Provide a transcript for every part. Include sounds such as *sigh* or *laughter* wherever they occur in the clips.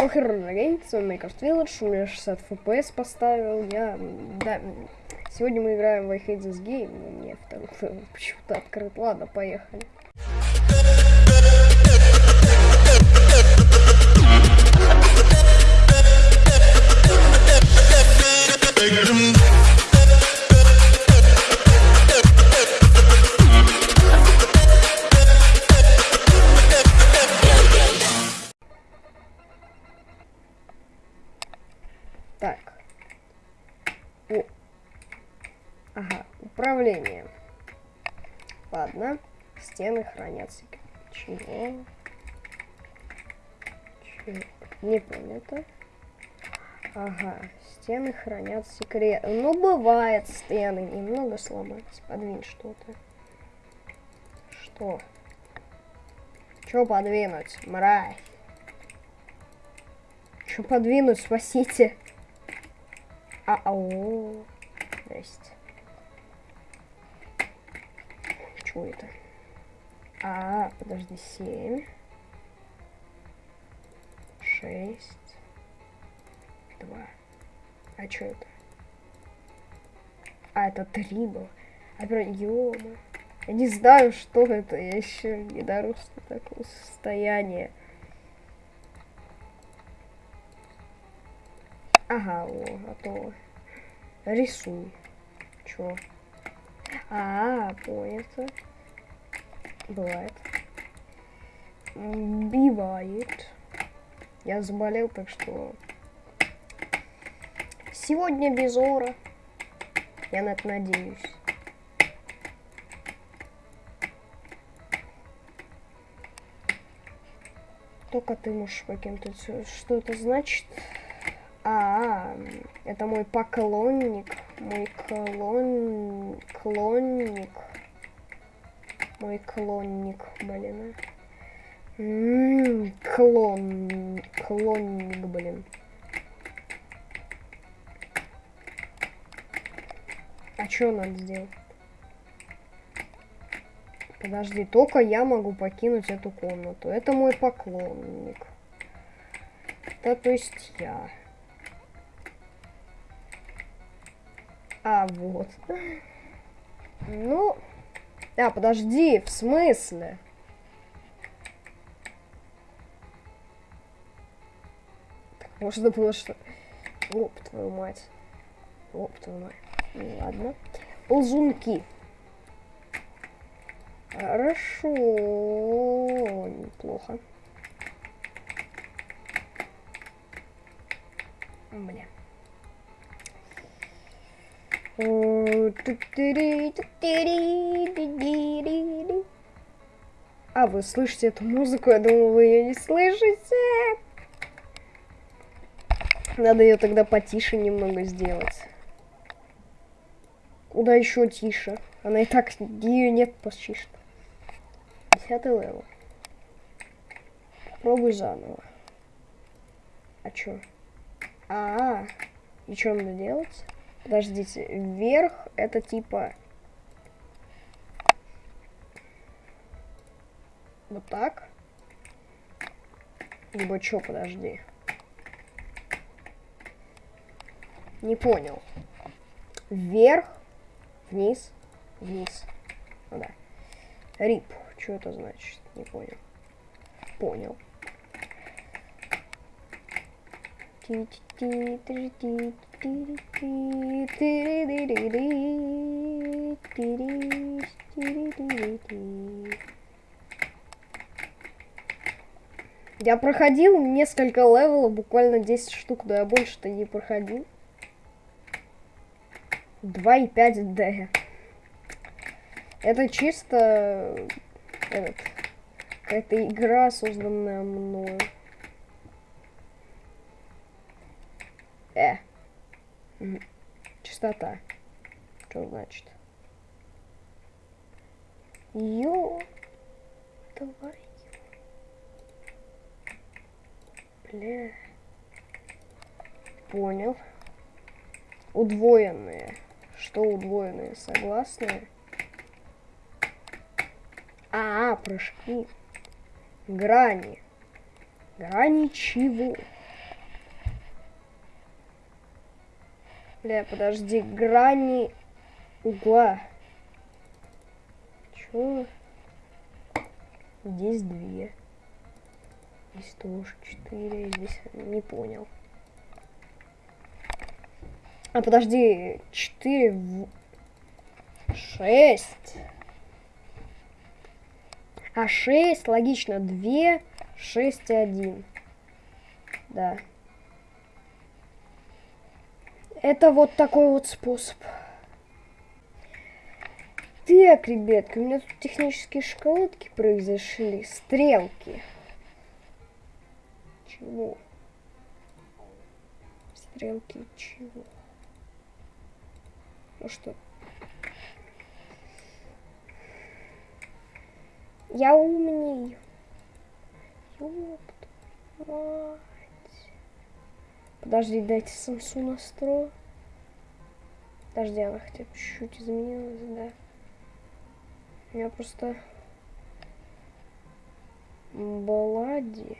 Похер Гейм, с вами Minecraft Village, у меня 60 FPS поставил, я, да, сегодня мы играем в Game, но мне второй *laughs* почему-то открыт, ладно, поехали. Так. Управление. Ладно. Стены хранятся. Чего? Чего? Не понято. Ага, стены хранят секрет. Ну, бывает, стены немного сломались. Подвинь что-то. Что? Что подвинуть, мразь? Что подвинуть, спасите? А, ау. Здрасте. Чего это? А, подожди, семь. Шесть. Два. А что это? А, это три было. А, прям, -мо. Я не знаю, что это. Я еще не дорос до такого состояния. Ага, о, готово. Рисуй. Чё? А, понятно. Бывает. Бивает. Я заболел, так что... Сегодня без ора. Я на это надеюсь. Только ты можешь покинуть. Что это значит? А, это мой поклонник. Мой клон... Клонник. Мой клонник, блин. М -м -м, клон... Клонник, блин. А что надо сделать? Подожди, только я могу покинуть эту комнату. Это мой поклонник. Это то есть я. А, вот. Ну... А, подожди, в смысле? Так, можно было что... Оп, твою мать. Оп, твою мать. Ну, ладно. Ползунки. Хорошо. Неплохо. Бля. А, вы слышите эту музыку? Я думаю, вы ее не слышите. Надо ее тогда потише немного сделать. Куда еще тише? Она и так, ее нет почти что. Десятый level. Пробуй заново. А чё? А, -а, -а. и что надо делать? Подождите, вверх это типа... Вот так? Либо что, подожди. Не понял. Вверх, вниз, вниз. Ну да. Рип. Что это значит? Не понял. Понял. Я проходил несколько level ов, буквально 10 штук, но я больше-то не проходил. 2,5D. Это чисто какая-то игра, созданная мною. Э. Частота. Что значит? Ё. Давай. Бля. Понял. Удвоенные. Что удвоенные? Согласны? -а прыжки. Грани. Грани чего? Бля, подожди, грани угла. Чё? Здесь две. Здесь тоже четыре. Здесь не понял. А подожди, четыре, в... шесть. А шесть, логично, две, шесть и один. Да. Это вот такой вот способ. Так, ребятки, у меня тут технические шоколадки произошли. Стрелки. Чего? Стрелки чего? Ну что? Я умней. Ёпт, мать. Подожди, дайте самсу настрою. Подожди, она хотя бы чуть-чуть изменилась, да. У меня просто Балади.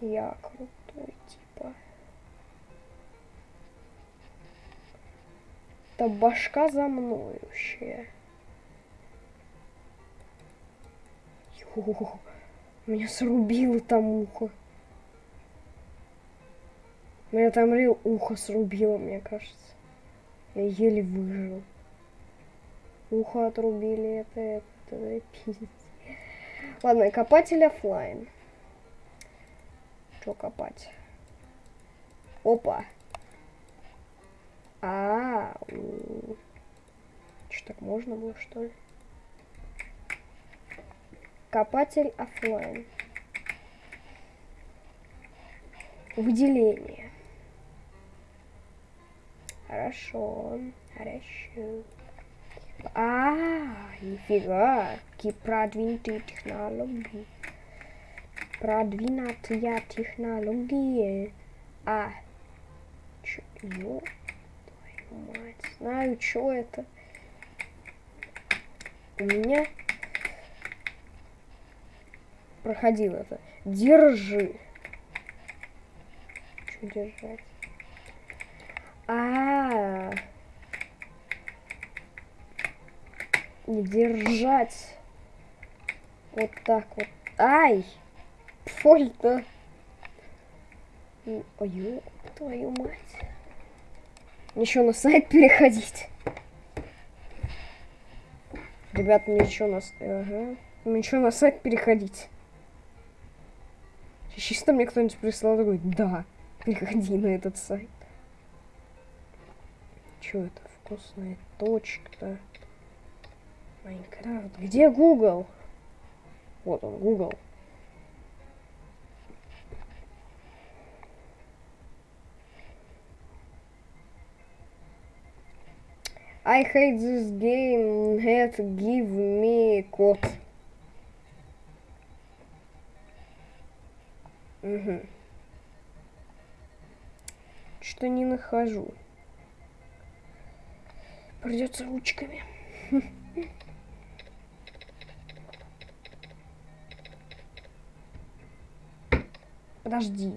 Я крутой, типа. Это башка за мною Йо, меня срубило там ухо. Меня там рил ухо срубило, мне кажется. Я еле выжил. Ухо отрубили, это, это, это пиздец. Ладно, копатель офлайн. Что копать? Опа. А, -а, -а. что так можно было, что ли? Копатель офлайн. Выделение. Хорошо, хорошо. А, нифига, какие продвинутые технологии. Продвинутые технологии. А, чё, ё, твою мать, знаю, что это. У меня проходил это. Держи. Что держать? А, -а, -а. держать вот так вот. Ай! Фольта. Ой, твою мать. Еще на сайт переходить. Ребят, мне еще на... Ага. Мне еще на сайт переходить. Чисто мне кто-нибудь прислал такой, да, переходи на этот сайт. Что это? Вкусная точка. Майнкрафт. Где Google? Вот он, Google. I hate this game. Had give me код. Угу. Что не нахожу. Придется ручками. Подожди.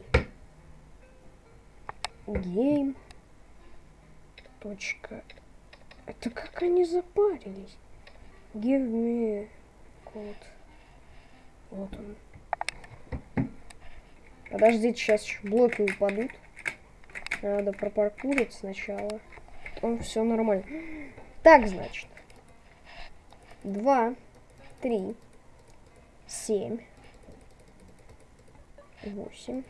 Гейм. Точка. Это как они запарились? Give me код. Вот он. Подождите, сейчас блоки упадут. Надо пропаркурить сначала. Потом все нормально. Так, значит. Два, три, семь, восемь,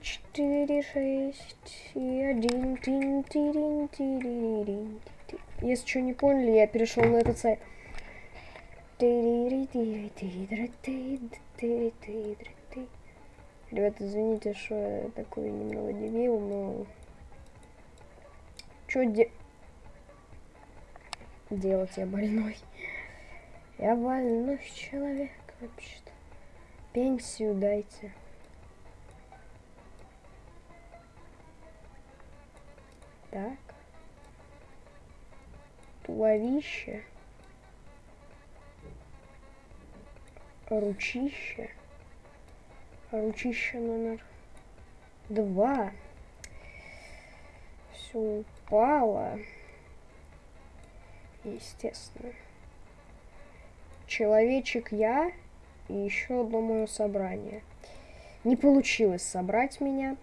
четыре, шесть и один. Если что не поняли, я перешел на этот сайт. Ребята, извините, что я такой немного дебил, но... Что де... делать? Я больной. Я больной человек вообще-то. Пенсию дайте. Так. Туловище. Ручище. Ручище номер два. Все упало. Естественно. Человечек я и еще одно мое собрание. Не получилось собрать меня.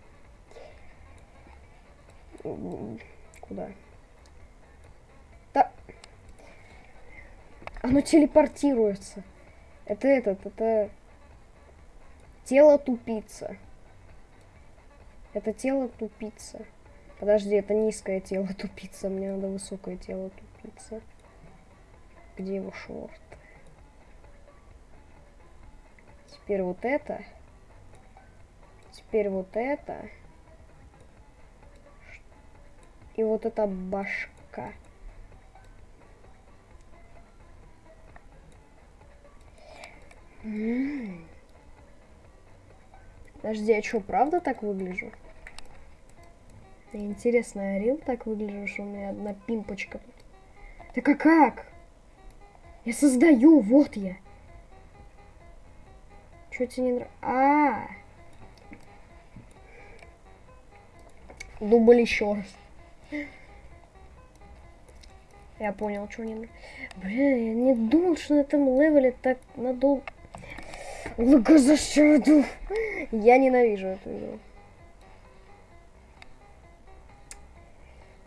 Куда? Да. Оно телепортируется. Это этот, это тело тупица. Это тело тупица. Подожди, это низкое тело тупица. Мне надо высокое тело тупица. Где его шорты? Теперь вот это. Теперь вот это. И вот эта башка. Подожди, а что, правда так выгляжу? Интересно, я рил так выгляжу, что у меня одна пимпочка. Так а как? Я создаю, вот я. Что тебе не нравится? А, -а, а Дубль еще раз. Я понял, что не... Блин, я не думал, что на этом левеле так надолго... Логозащаду. Я ненавижу эту игру.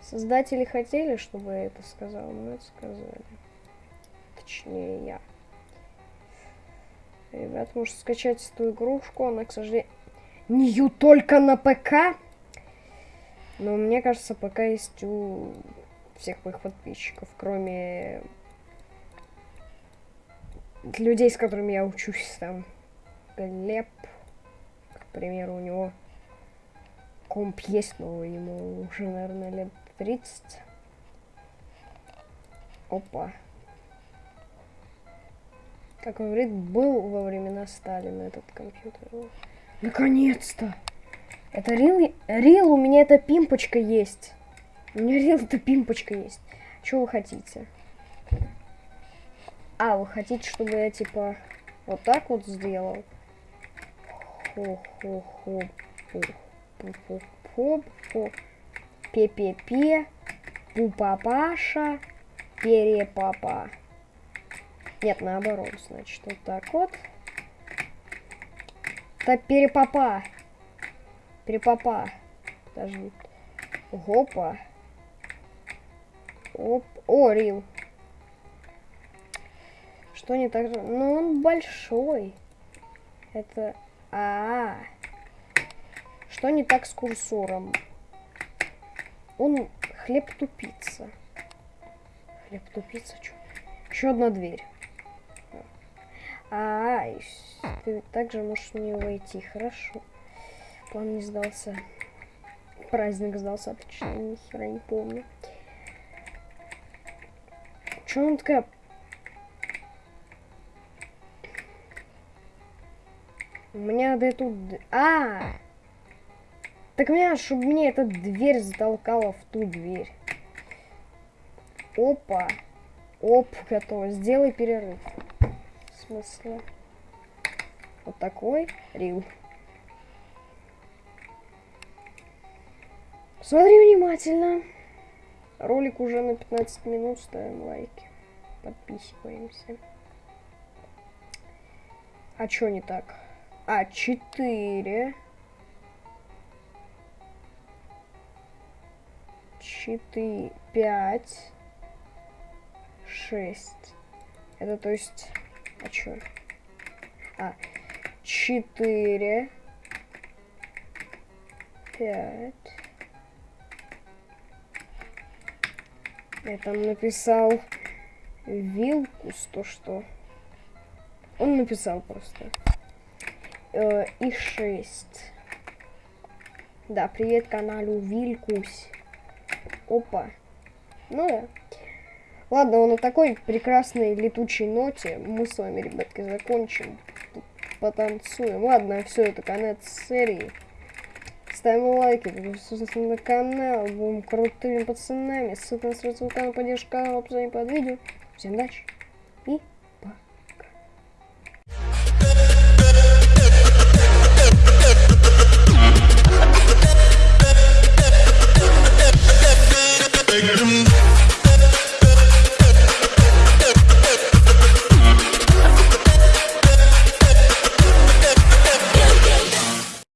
Создатели хотели, чтобы я это сказал, но это сказали. Точнее, я. Ребят, может скачать эту игрушку, она, к сожалению, не только на ПК. Но мне кажется, пока есть у всех моих подписчиков, кроме людей, с которыми я учусь, там, Глеб, к примеру, у него комп есть, но ему уже, наверное, лет 30. Опа. Как он говорит, был во времена Сталина этот компьютер. Наконец-то! Это рил, рил, у меня эта пимпочка есть. У меня рил, эта пимпочка есть. Что вы хотите? А, вы хотите, чтобы я, типа, вот так вот сделал? Хо-хо-хо. Хо-хо-хо. Пе-пе-пе. Пу-папаша. Перепапа. Нет, наоборот, значит, вот так вот. Так, перепапа. Перепапа. Подожди. Гопа. Оп. О, Рил. Что не так же? Ну, он большой. Это... А, -а, а Что не так с курсором? Он хлеб тупица. Хлеб тупица, что? Еще одна дверь. А, -а, -а ты также можешь в нее войти, хорошо. План не сдался. Праздник сдался, отлично, ни хера не помню. Че он такая... Меня надо эту... А! Так мне, чтобы мне эта дверь затолкала в ту дверь. Опа. Оп, готово. Сделай перерыв. В смысле? Вот такой. Рил. Смотри внимательно. Ролик уже на 15 минут, ставим лайки. Подписываемся. А чё не так? А, 4. 4, 5, 6. Это то есть... А чё? А, 4, 5, Я там написал Вилкус, то что. Он написал просто. И 6. Да, привет каналу Вилкус. Опа. Ну да. Ладно, на такой прекрасной летучей ноте мы с вами, ребятки, закончим. Потанцуем. Ладно, все, это конец серии. Ставим лайки, подписывайтесь на канал, будем крутыми пацанами. Ссылка на свой канал, поддержка канала, описании под видео. Всем удачи Spectrum.